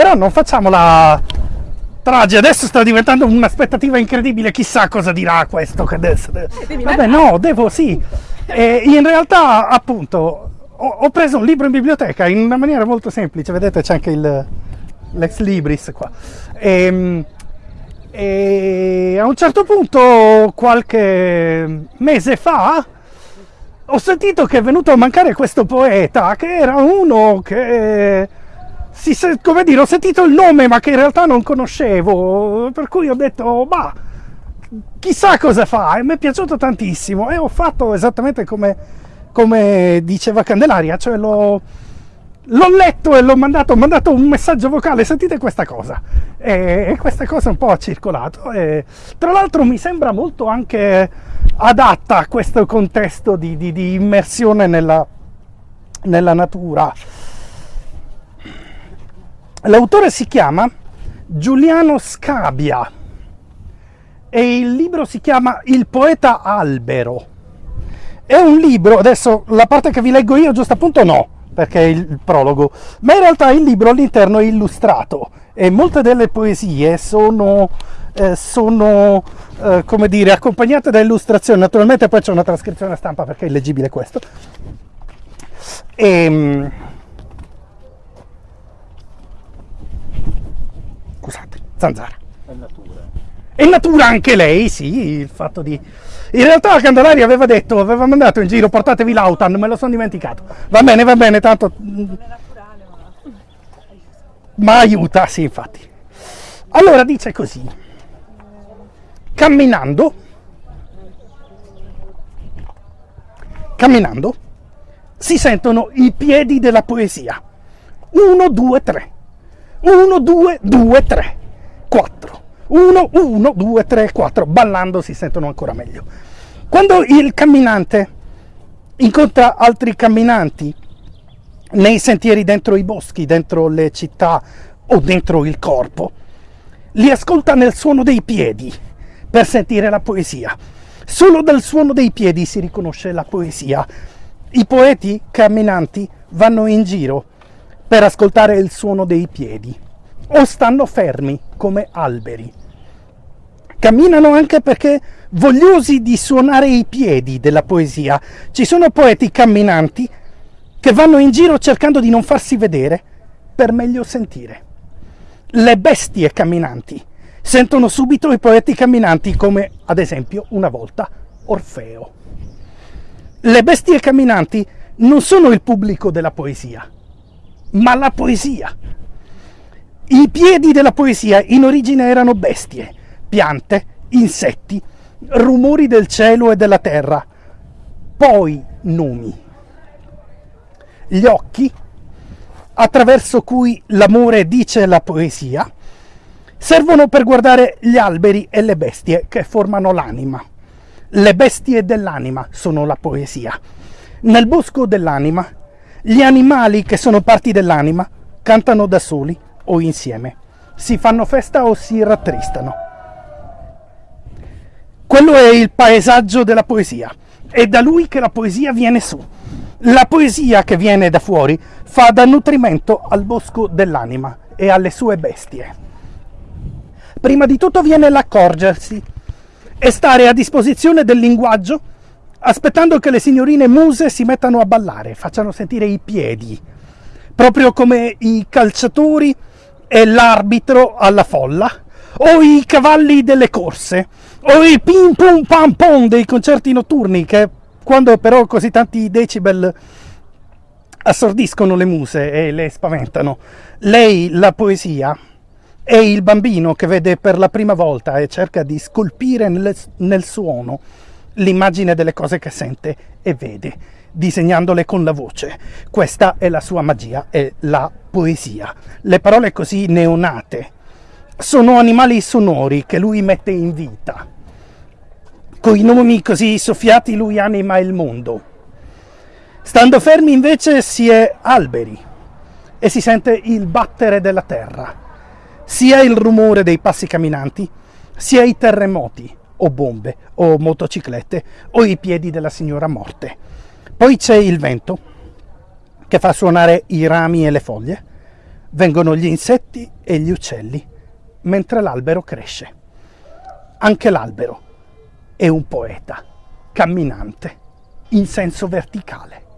Però non facciamo la trage, adesso sta diventando un'aspettativa incredibile, chissà cosa dirà questo. Che adesso... Vabbè, no, devo sì. E in realtà, appunto, ho, ho preso un libro in biblioteca in una maniera molto semplice, vedete c'è anche il, l'ex libris qua. E, e a un certo punto, qualche mese fa, ho sentito che è venuto a mancare questo poeta, che era uno che, si, come dire, ho sentito il nome ma che in realtà non conoscevo, per cui ho detto, ma chissà cosa fa, e mi è piaciuto tantissimo e ho fatto esattamente come, come diceva Candelaria, cioè l'ho letto e l'ho mandato, ho mandato un messaggio vocale, sentite questa cosa. E, questa cosa un po' ha circolato. E, tra l'altro mi sembra molto anche adatta a questo contesto di, di, di immersione nella, nella natura. L'autore si chiama Giuliano Scabia e il libro si chiama Il poeta albero. È un libro, adesso la parte che vi leggo io giusto appunto no, perché è il prologo, ma in realtà il libro all'interno è illustrato e molte delle poesie sono, eh, sono eh, come dire, accompagnate da illustrazioni, naturalmente poi c'è una trascrizione a stampa perché è illeggibile questo. E, scusate, zanzara. È natura. È natura anche lei, sì, il fatto di in realtà Candelari aveva detto, aveva mandato in giro portatevi l'autan, me lo sono dimenticato. Va bene, va bene, tanto... Ma aiuta, sì, infatti. Allora dice così. Camminando, camminando, si sentono i piedi della poesia. Uno, due, tre. Uno, due, due, tre. Quattro. 1, 1, 2, 3, 4, ballando si sentono ancora meglio. Quando il camminante incontra altri camminanti nei sentieri dentro i boschi, dentro le città o dentro il corpo, li ascolta nel suono dei piedi per sentire la poesia. Solo dal suono dei piedi si riconosce la poesia. I poeti camminanti vanno in giro per ascoltare il suono dei piedi o stanno fermi come alberi. Camminano anche perché vogliosi di suonare i piedi della poesia. Ci sono poeti camminanti che vanno in giro cercando di non farsi vedere per meglio sentire. Le bestie camminanti sentono subito i poeti camminanti come ad esempio una volta Orfeo. Le bestie camminanti non sono il pubblico della poesia, ma la poesia. I piedi della poesia in origine erano bestie piante, insetti, rumori del cielo e della terra, poi nomi. Gli occhi, attraverso cui l'amore dice la poesia, servono per guardare gli alberi e le bestie che formano l'anima. Le bestie dell'anima sono la poesia. Nel bosco dell'anima, gli animali che sono parti dell'anima cantano da soli o insieme, si fanno festa o si rattristano. Quello è il paesaggio della poesia. È da lui che la poesia viene su. La poesia che viene da fuori fa da nutrimento al bosco dell'anima e alle sue bestie. Prima di tutto viene l'accorgersi e stare a disposizione del linguaggio aspettando che le signorine muse si mettano a ballare, facciano sentire i piedi, proprio come i calciatori e l'arbitro alla folla o i cavalli delle corse o i pim pum pam pom dei concerti notturni che quando però così tanti decibel assordiscono le muse e le spaventano. Lei, la poesia, è il bambino che vede per la prima volta e cerca di scolpire nel, nel suono l'immagine delle cose che sente e vede, disegnandole con la voce. Questa è la sua magia, è la poesia. Le parole così neonate sono animali sonori che lui mette in vita. Con i nomi così soffiati lui anima il mondo. Stando fermi invece si è alberi e si sente il battere della terra, sia il rumore dei passi camminanti, sia i terremoti o bombe o motociclette o i piedi della signora morte. Poi c'è il vento che fa suonare i rami e le foglie, vengono gli insetti e gli uccelli mentre l'albero cresce. Anche l'albero è un poeta camminante in senso verticale.